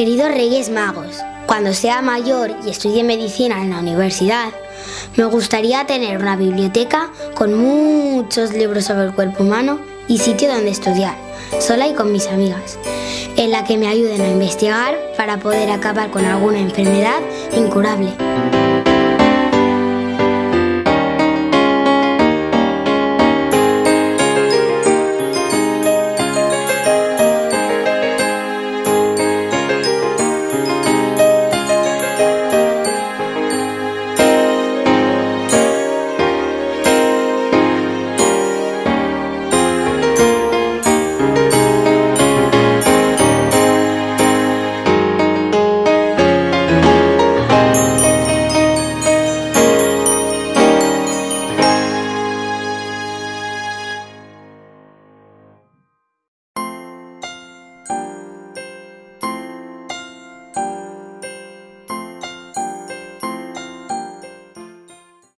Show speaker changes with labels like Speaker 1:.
Speaker 1: Queridos Reyes Magos, cuando sea mayor y estudie medicina en la universidad, me gustaría tener una biblioteca con muchos libros sobre el cuerpo humano y sitio donde estudiar, sola y con mis amigas, en la que me ayuden a investigar para poder acabar con alguna enfermedad incurable.